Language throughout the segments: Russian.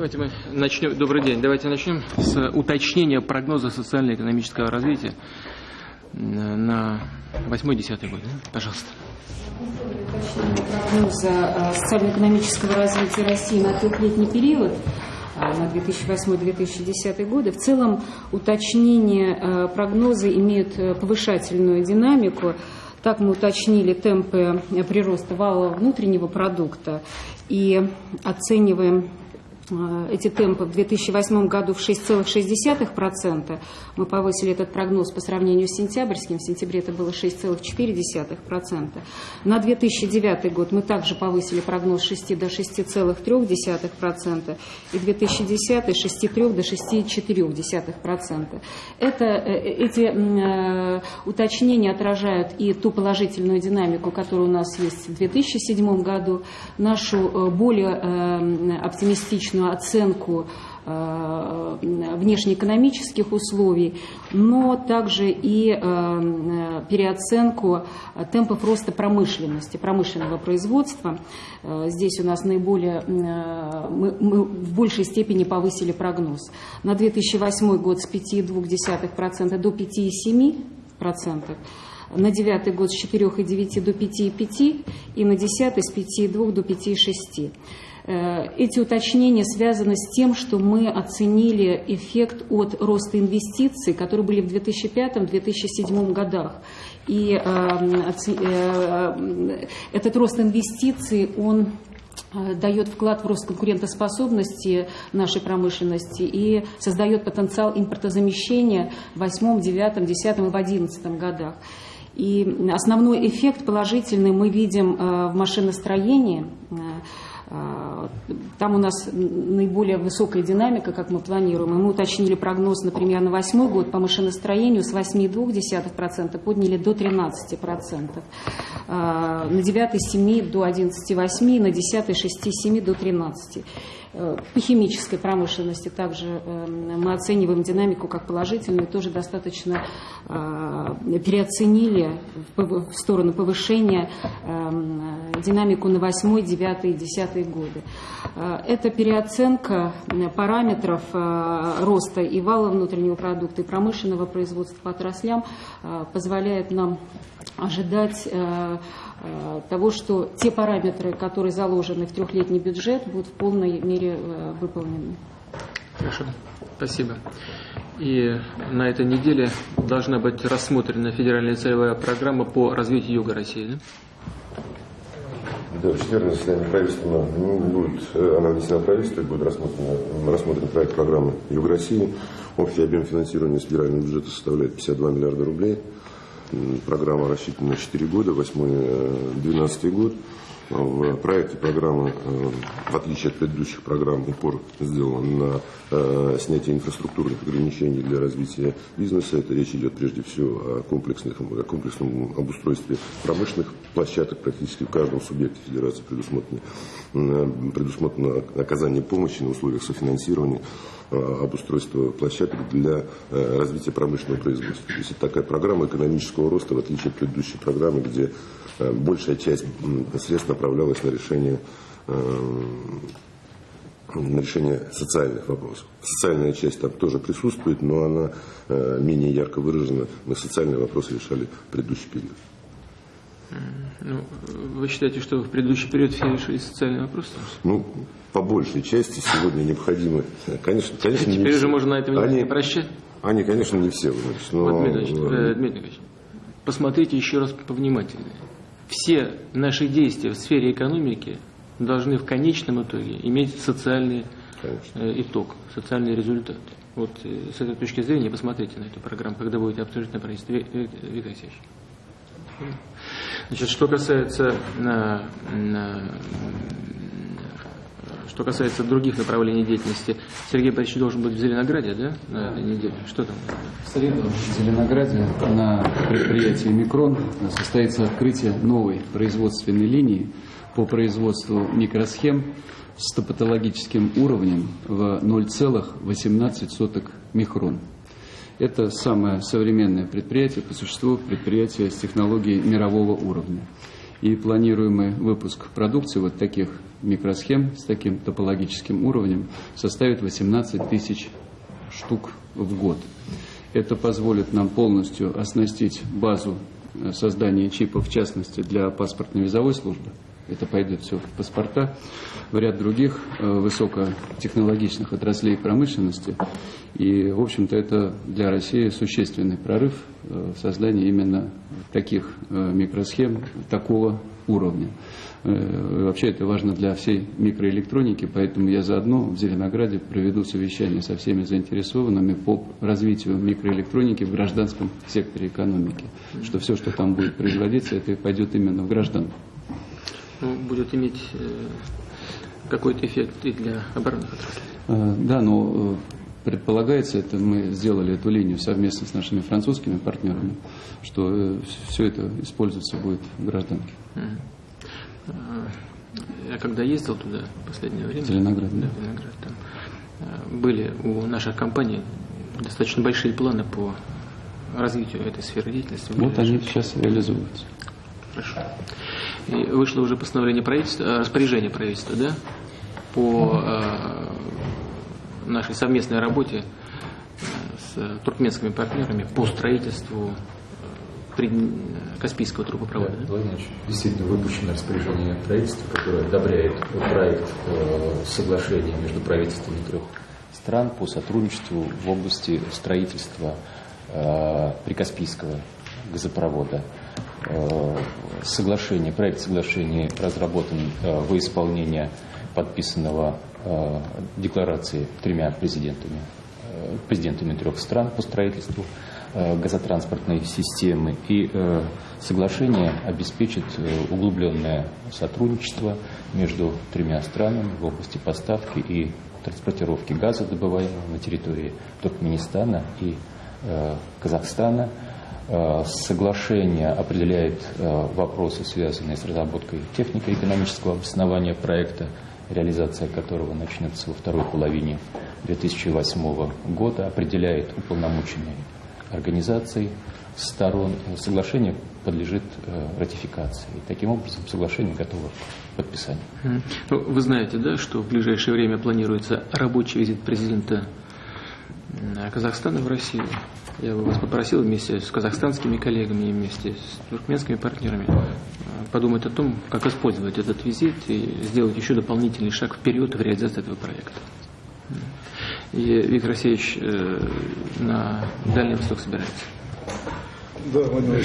Давайте мы начнем. Добрый день. Давайте начнем с уточнения прогноза социально-экономического развития на 8-10 год. Пожалуйста. Прогноза э, социально-экономического развития России на трехлетний период э, на 2008-2010 годы. В целом уточнение э, прогноза имеют повышательную динамику. Так мы уточнили темпы прироста валового внутреннего продукта и оцениваем эти темпы в 2008 году в 6,6%. Мы повысили этот прогноз по сравнению с сентябрьским. В сентябре это было 6,4%. На 2009 год мы также повысили прогноз с 6 до 6,3%. И 2010 с 6,3 до 6,4%. Это, э, эти э, уточнения отражают и ту положительную динамику, которая у нас есть в 2007 году, нашу более оптимистичную точную оценку э, внешнеэкономических условий, но также и э, переоценку темпов роста промышленности, промышленного производства. Э, здесь у нас наиболее, мы, мы в большей степени повысили прогноз. На 2008 год с 5,2% до 5,7%. На девятый год с 4,9 до 5,5 и на десятый с 5,2 до 5,6. Э, эти уточнения связаны с тем, что мы оценили эффект от роста инвестиций, которые были в 2005-2007 годах. И э, э, этот рост инвестиций, он дает вклад в рост конкурентоспособности нашей промышленности и создает потенциал импортозамещения в 2008, 2009, 2010 и 2011 годах. И основной эффект положительный мы видим в машиностроении, а, там у нас наиболее высокая динамика, как мы планируем. И мы уточнили прогноз, например, на восьмой год по машиностроению с 8,2% подняли до 13%. А, на 9 с 7 до 11,8, на 10 6 7 до 13. Э, по химической промышленности также эм, мы оцениваем динамику как положительную, тоже достаточно а, переоценили в сторону повышения эм, динамику на 8, 9, 10 30-е годы. Э, это переоценка э, параметров э, роста и вала внутреннего продукта, и промышленного производства по отраслям позволяет нам ожидать того, что те параметры, которые заложены в трехлетний бюджет, будут в полной мере выполнены. Хорошо, спасибо. И на этой неделе должна быть рассмотрена федеральная целевая программа по развитию Юга России. Да? Да, в четверг заседание правительства ну, будет, э, она внесена в правительство, будет рассмотрен, рассмотрен проект программы Юг России. Общий объем финансирования с федерального бюджета составляет 52 миллиарда рублей. Программа рассчитана на 4 года, 8-12 э, год. В проекте программы, э, в отличие от предыдущих программ, упор сделан на э, снятие инфраструктурных ограничений для развития бизнеса. Это речь идет прежде всего о, комплексных, о комплексном обустройстве промышленных площадок. Практически в каждом субъекте федерации предусмотрено, предусмотрено оказание помощи на условиях софинансирования обустройства площадок для развития промышленного производства. То есть это такая программа экономического роста, в отличие от предыдущей программы, где Э, большая часть средств направлялась на решение э, на решение социальных вопросов. Социальная часть там тоже присутствует, но она э, менее ярко выражена. Мы социальные вопросы решали в предыдущий период. Ну, вы считаете, что в предыдущий период все решили социальные вопросы? Ну, по большей части сегодня необходимо. Конечно, конечно. Теперь же можно на этом они, не прощать? Они, конечно, не все. Значит, но... вот, Дмитрий, э, Дмитрий посмотрите еще раз повнимательнее все наши действия в сфере экономики должны в конечном итоге иметь социальный э, итог, социальный результат. Вот э, с этой точки зрения посмотрите на эту программу, когда будете обсуждать на правительстве. Виктор Алексеевич. Значит, что касается на, на, что касается других направлений деятельности, Сергей Борисович должен быть в Зеленограде, да, на этой неделе? Что там? В среду в Зеленограде на предприятии «Микрон» состоится открытие новой производственной линии по производству микросхем с топатологическим уровнем в 0,18 микрон. Это самое современное предприятие, по существу предприятие с технологией мирового уровня. И планируемый выпуск продукции вот таких микросхем с таким топологическим уровнем составит 18 тысяч штук в год. Это позволит нам полностью оснастить базу э, создания чипов, в частности, для паспортно-визовой службы. Это пойдет все в паспорта, в ряд других э, высокотехнологичных отраслей промышленности. И, в общем-то, это для России существенный прорыв э, в создании именно таких микросхем такого уровня. Э, вообще это важно для всей микроэлектроники, поэтому я заодно в Зеленограде проведу совещание со всеми заинтересованными по развитию микроэлектроники в гражданском секторе экономики. Что все, что там будет производиться, это пойдет именно в гражданку. Будет иметь э, какой-то эффект и для оборонных отраслей. Э, да, но предполагается, это мы сделали эту линию совместно с нашими французскими партнерами, что все это использоваться будет в гражданке. Я когда ездил туда в последнее время, Зеленоград, да, Зеленоград, там э, были у наших компаний достаточно большие планы по развитию этой сферы деятельности. Вот они сейчас реализуются. Хорошо. Вышло уже постановление правительства, э, распоряжение правительства, да, по э, нашей совместной работе с туркменскими партнерами по строительству Каспийского трубопровода. Да, да? действительно выпущено распоряжение правительства, которое одобряет проект э, соглашения между правительствами трех стран по сотрудничеству в области строительства э, Прикаспийского газопровода. Э, соглашение, проект соглашения разработан э, во исполнение подписанного э, декларации тремя президентами, президентами трех стран по строительству газотранспортной системы. И соглашение обеспечит углубленное сотрудничество между тремя странами в области поставки и транспортировки газа, добываемого на территории Туркменистана и Казахстана. Соглашение определяет вопросы, связанные с разработкой технико-экономического обоснования проекта, реализация которого начнется во второй половине 2008 года, определяет уполномоченные организаций сторон соглашение подлежит э, ратификации. Таким образом соглашение готово к подписанию. Ну, вы знаете, да, что в ближайшее время планируется рабочий визит президента Казахстана в Россию. Я бы вас попросил вместе с казахстанскими коллегами, вместе с туркменскими партнерами э, подумать о том, как использовать этот визит и сделать еще дополнительный шаг вперед в реализации этого проекта. И Виктор Алексеевич э, на Дальний Восток собирается. Да, Владимир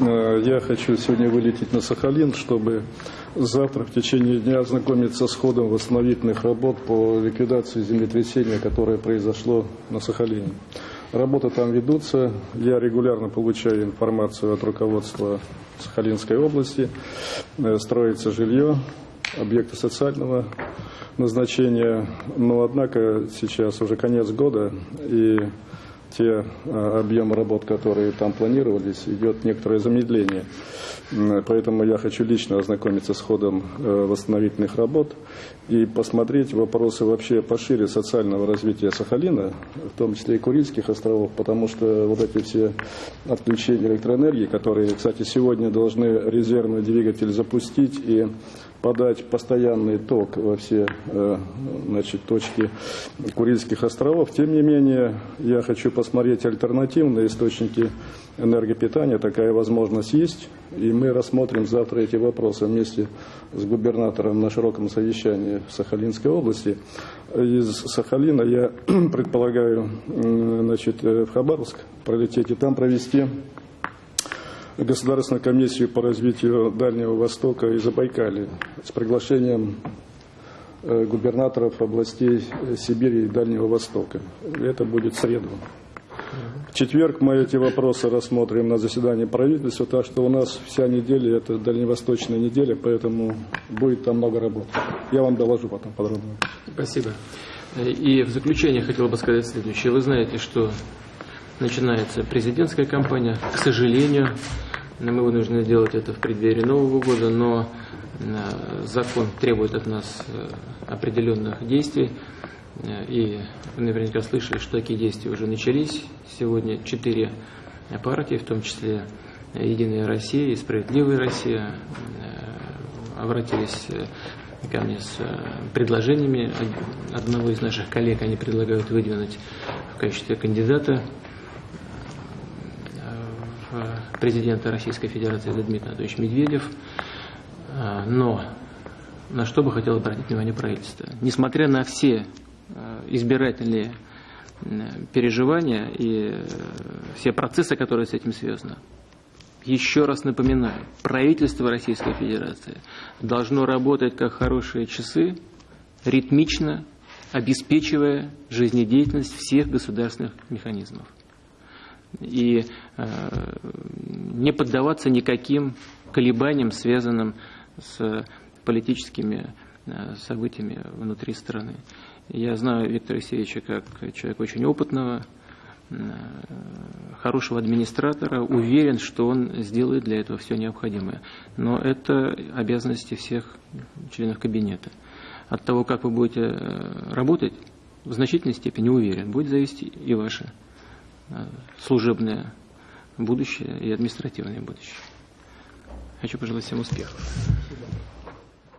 э, я хочу сегодня вылететь на Сахалин, чтобы завтра в течение дня ознакомиться с ходом восстановительных работ по ликвидации землетрясения, которое произошло на Сахалине. Работы там ведутся. Я регулярно получаю информацию от руководства Сахалинской области. Э, строится жилье, объекты социального назначения, но однако сейчас уже конец года, и те а, объемы работ, которые там планировались, идет некоторое замедление. Поэтому я хочу лично ознакомиться с ходом э, восстановительных работ и посмотреть вопросы вообще пошире социального развития Сахалина, в том числе и Курильских островов, потому что вот эти все отключения электроэнергии, которые, кстати, сегодня должны резервный двигатель запустить и подать постоянный ток во все э, значит, точки Курильских островов. Тем не менее, я хочу посмотреть альтернативные источники энергопитания. Такая возможность есть. И мы рассмотрим завтра эти вопросы вместе с губернатором на широком совещании в Сахалинской области. Из Сахалина я предполагаю значит, э, в Хабаровск пролететь и там провести Государственную комиссию по развитию Дальнего Востока и Забайкалья с приглашением э, губернаторов областей Сибири и Дальнего Востока. Это будет среду. В четверг мы эти вопросы рассмотрим на заседании правительства, так что у нас вся неделя это дальневосточная неделя, поэтому будет там много работы. Я вам доложу потом подробно. Спасибо. И в заключение хотел бы сказать следующее. Вы знаете, что начинается президентская кампания. К сожалению, мы вынуждены делать это в преддверии Нового года, но э, закон требует от нас э, определенных действий. Э, и вы наверняка слышали, что такие действия уже начались. Сегодня четыре партии, в том числе Единая Россия и Справедливая Россия обратились ко мне с предложениями. Одного из наших коллег они предлагают выдвинуть в качестве кандидата президента Российской Федерации Дмитрий Анатольевич Медведев. Но на что бы хотел обратить внимание правительство. Несмотря на все избирательные переживания и все процессы, которые с этим связаны, еще раз напоминаю, правительство Российской Федерации должно работать как хорошие часы, ритмично, обеспечивая жизнедеятельность всех государственных механизмов. И э, не поддаваться никаким колебаниям, связанным с политическими э, событиями внутри страны. Я знаю Виктора Алексеевича как человека очень опытного, э, хорошего администратора, уверен, что он сделает для этого все необходимое. Но это обязанности всех членов кабинета. От того, как вы будете работать, в значительной степени уверен, будет зависеть и ваше служебное будущее и административное будущее. Хочу пожелать всем успехов.